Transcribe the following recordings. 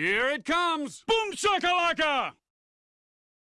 Here it comes! Boom shakalaka!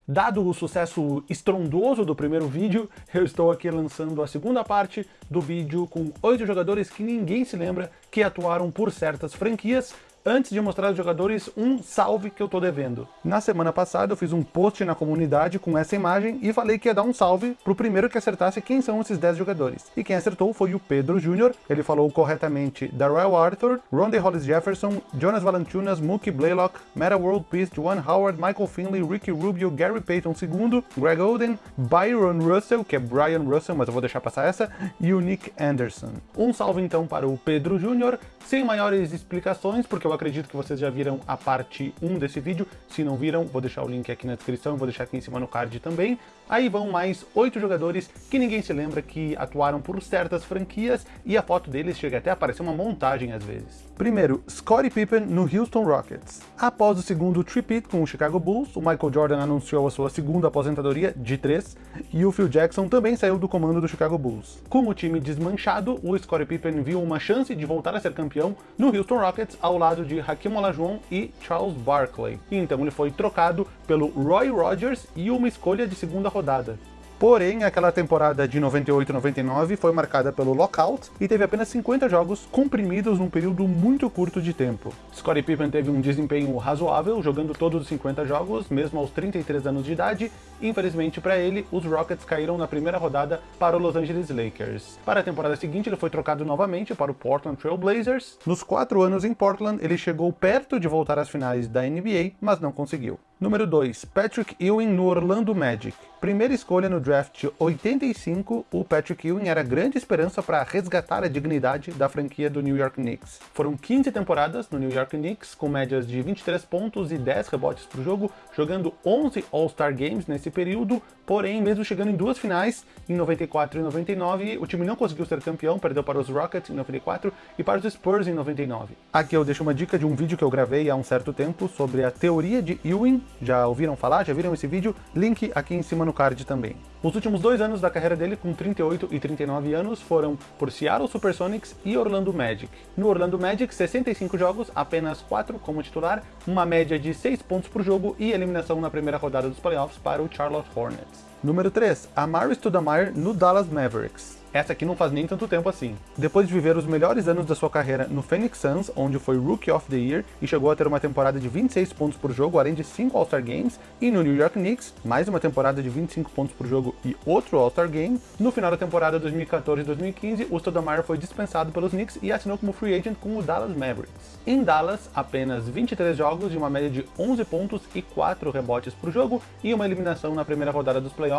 Dado o sucesso estrondoso do primeiro vídeo, eu estou aqui lançando a segunda parte do vídeo com oito jogadores que ninguém se lembra que atuaram por certas franquias, antes de mostrar aos jogadores um salve que eu tô devendo. Na semana passada eu fiz um post na comunidade com essa imagem e falei que ia dar um salve pro primeiro que acertasse quem são esses 10 jogadores. E quem acertou foi o Pedro Jr., ele falou corretamente Darrell Arthur, Ronde Hollis Jefferson, Jonas Valanciunas, Mookie Blaylock, Meta World Peace, Juan Howard, Michael Finley, Ricky Rubio, Gary Payton II, Greg Oden, Byron Russell, que é Brian Russell, mas eu vou deixar passar essa, e o Nick Anderson. Um salve então para o Pedro Jr., sem maiores explicações, porque eu acredito que vocês já viram a parte 1 desse vídeo. Se não viram, vou deixar o link aqui na descrição, vou deixar aqui em cima no card também. Aí vão mais oito jogadores que ninguém se lembra que atuaram por certas franquias e a foto deles chega até a parecer uma montagem às vezes. Primeiro, Scottie Pippen no Houston Rockets. Após o segundo tripit com o Chicago Bulls, o Michael Jordan anunciou a sua segunda aposentadoria de três e o Phil Jackson também saiu do comando do Chicago Bulls. Com o time desmanchado, o Scottie Pippen viu uma chance de voltar a ser campeão no Houston Rockets ao lado de Hakeem Olajuwon e Charles Barkley. Então ele foi trocado pelo Roy Rogers e uma escolha de segunda rodada. Porém, aquela temporada de 98-99 foi marcada pelo lockout e teve apenas 50 jogos comprimidos num período muito curto de tempo. Scottie Pippen teve um desempenho razoável, jogando todos os 50 jogos, mesmo aos 33 anos de idade. Infelizmente para ele, os Rockets caíram na primeira rodada para o Los Angeles Lakers. Para a temporada seguinte, ele foi trocado novamente para o Portland Trail Blazers. Nos quatro anos em Portland, ele chegou perto de voltar às finais da NBA, mas não conseguiu. Número 2, Patrick Ewing no Orlando Magic. Primeira escolha no draft 85, o Patrick Ewing era grande esperança para resgatar a dignidade da franquia do New York Knicks. Foram 15 temporadas no New York Knicks, com médias de 23 pontos e 10 rebotes por jogo, jogando 11 All-Star Games nesse período, porém, mesmo chegando em duas finais, em 94 e 99, o time não conseguiu ser campeão, perdeu para os Rockets em 94 e para os Spurs em 99. Aqui eu deixo uma dica de um vídeo que eu gravei há um certo tempo sobre a teoria de Ewing, já ouviram falar? Já viram esse vídeo? Link aqui em cima no card também. Os últimos dois anos da carreira dele, com 38 e 39 anos, foram por Seattle Supersonics e Orlando Magic. No Orlando Magic, 65 jogos, apenas 4 como titular, uma média de 6 pontos por jogo e eliminação na primeira rodada dos playoffs para o Charlotte Hornets. Número 3, Amari Stoudemire no Dallas Mavericks. Essa aqui não faz nem tanto tempo assim. Depois de viver os melhores anos da sua carreira no Phoenix Suns, onde foi Rookie of the Year e chegou a ter uma temporada de 26 pontos por jogo, além de 5 All-Star Games, e no New York Knicks, mais uma temporada de 25 pontos por jogo e outro All-Star Game, no final da temporada 2014-2015, o Stoudemire foi dispensado pelos Knicks e assinou como free agent com o Dallas Mavericks. Em Dallas, apenas 23 jogos de uma média de 11 pontos e 4 rebotes por jogo e uma eliminação na primeira rodada dos playoffs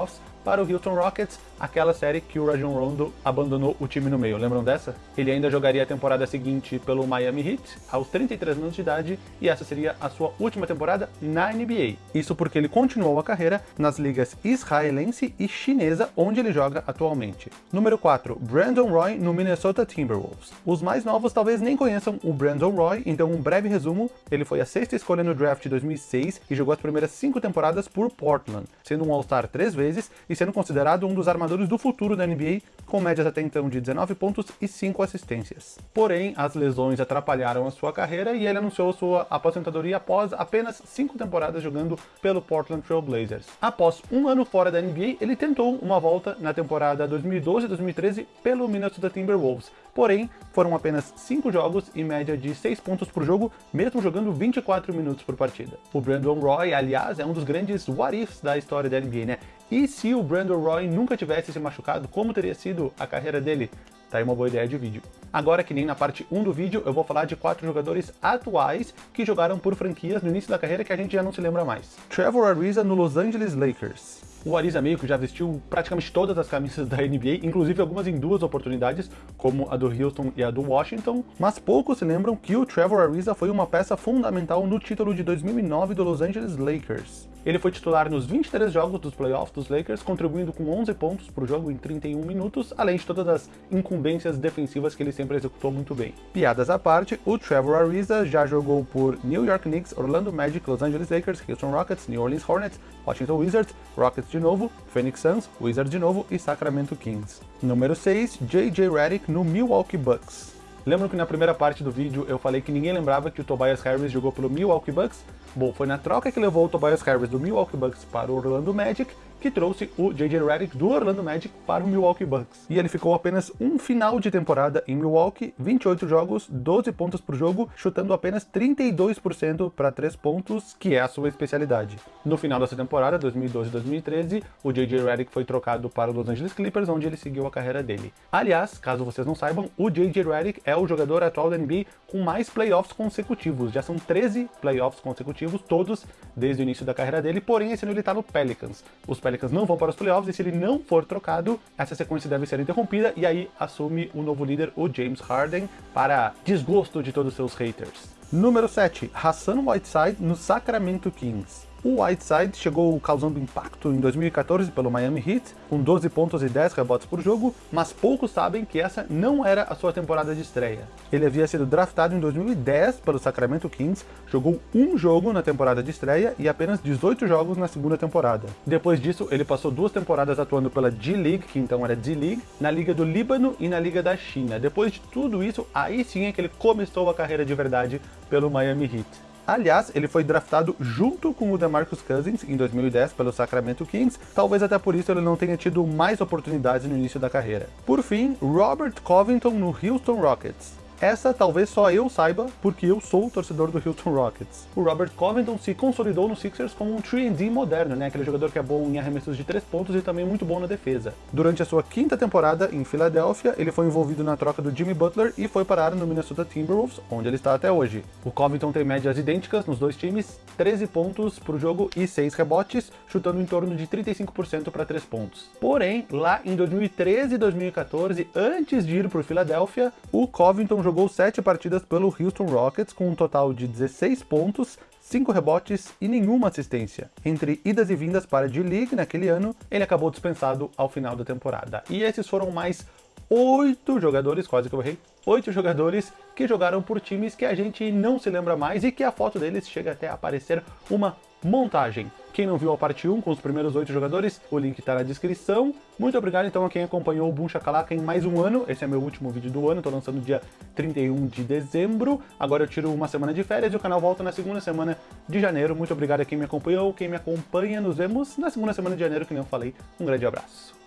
para o Houston Rockets, aquela série que o Rajon Rondo abandonou o time no meio, lembram dessa? Ele ainda jogaria a temporada seguinte pelo Miami Heat, aos 33 anos de idade, e essa seria a sua última temporada na NBA. Isso porque ele continuou a carreira nas ligas israelense e chinesa, onde ele joga atualmente. Número 4, Brandon Roy no Minnesota Timberwolves. Os mais novos talvez nem conheçam o Brandon Roy, então um breve resumo, ele foi a sexta escolha no draft de 2006 e jogou as primeiras cinco temporadas por Portland, sendo um All-Star três vezes e sendo considerado um dos armadores do futuro da NBA, com médias até então de 19 pontos e 5 assistências. Porém, as lesões atrapalharam a sua carreira e ele anunciou sua aposentadoria após apenas 5 temporadas jogando pelo Portland Trail Blazers. Após um ano fora da NBA, ele tentou uma volta na temporada 2012-2013 pelo Minnesota Timberwolves, porém foram apenas 5 jogos e média de 6 pontos por jogo, mesmo jogando 24 minutos por partida. O Brandon Roy, aliás, é um dos grandes what ifs da história da NBA, né? E se o Brandon Roy nunca tivesse se machucado, como teria sido a carreira dele? Tá aí uma boa ideia de vídeo. Agora, que nem na parte 1 do vídeo, eu vou falar de quatro jogadores atuais que jogaram por franquias no início da carreira que a gente já não se lembra mais. Trevor Ariza no Los Angeles Lakers. O Ariza que já vestiu praticamente todas as camisas da NBA, inclusive algumas em duas oportunidades, como a do Houston e a do Washington, mas poucos se lembram que o Trevor Ariza foi uma peça fundamental no título de 2009 do Los Angeles Lakers. Ele foi titular nos 23 jogos dos playoffs dos Lakers, contribuindo com 11 pontos por jogo em 31 minutos, além de todas as incumbências defensivas que ele sempre executou muito bem. Piadas à parte, o Trevor Ariza já jogou por New York Knicks, Orlando Magic, Los Angeles Lakers, Houston Rockets, New Orleans Hornets, Washington Wizards, Rockets de novo, Phoenix Suns, Wizards de novo e Sacramento Kings. Número 6, J.J. Redick no Milwaukee Bucks. Lembram que na primeira parte do vídeo eu falei que ninguém lembrava que o Tobias Harris jogou pelo Milwaukee Bucks? Bom, foi na troca que levou o Tobias Harris do Milwaukee Bucks para o Orlando Magic que trouxe o J.J. Redick do Orlando Magic para o Milwaukee Bucks. E ele ficou apenas um final de temporada em Milwaukee, 28 jogos, 12 pontos por jogo, chutando apenas 32% para 3 pontos, que é a sua especialidade. No final dessa temporada, 2012-2013, o J.J. Redick foi trocado para os Los Angeles Clippers, onde ele seguiu a carreira dele. Aliás, caso vocês não saibam, o J.J. Redick é o jogador atual da NBA com mais playoffs consecutivos. Já são 13 playoffs consecutivos, todos desde o início da carreira dele, porém esse ano ele está no Pelicans. Os Pelicans Pelicans não vão para os playoffs e se ele não for trocado, essa sequência deve ser interrompida e aí assume o novo líder, o James Harden, para desgosto de todos os seus haters. Número 7, Hassan Whiteside no Sacramento Kings. O Whiteside chegou causando impacto em 2014 pelo Miami Heat, com 12 pontos e 10 rebotes por jogo, mas poucos sabem que essa não era a sua temporada de estreia. Ele havia sido draftado em 2010 pelo Sacramento Kings, jogou um jogo na temporada de estreia e apenas 18 jogos na segunda temporada. Depois disso, ele passou duas temporadas atuando pela G-League, que então era D-League, na Liga do Líbano e na Liga da China. Depois de tudo isso, aí sim é que ele começou a carreira de verdade pelo Miami Heat. Aliás, ele foi draftado junto com o DeMarcus Cousins em 2010 pelo Sacramento Kings, talvez até por isso ele não tenha tido mais oportunidades no início da carreira. Por fim, Robert Covington no Houston Rockets. Essa talvez só eu saiba, porque eu sou o torcedor do Houston Rockets. O Robert Covington se consolidou no Sixers como um 3D moderno, né? Aquele jogador que é bom em arremessos de 3 pontos e também muito bom na defesa. Durante a sua quinta temporada em Filadélfia, ele foi envolvido na troca do Jimmy Butler e foi parar no Minnesota Timberwolves, onde ele está até hoje. O Covington tem médias idênticas nos dois times, 13 pontos por jogo e 6 rebotes, chutando em torno de 35% para 3 pontos. Porém, lá em 2013 e 2014, antes de ir para o Filadélfia, o Covington jogou jogou 7 partidas pelo Houston Rockets com um total de 16 pontos, 5 rebotes e nenhuma assistência. Entre idas e vindas para a D-League naquele ano, ele acabou dispensado ao final da temporada. E esses foram mais oito jogadores, quase que eu errei, oito jogadores que jogaram por times que a gente não se lembra mais e que a foto deles chega até a aparecer uma montagem. Quem não viu a parte 1 com os primeiros oito jogadores, o link está na descrição. Muito obrigado então a quem acompanhou o Boom Shakalaka em mais um ano. Esse é meu último vídeo do ano, estou lançando dia 31 de dezembro. Agora eu tiro uma semana de férias e o canal volta na segunda semana de janeiro. Muito obrigado a quem me acompanhou, quem me acompanha. Nos vemos na segunda semana de janeiro, que nem eu falei. Um grande abraço.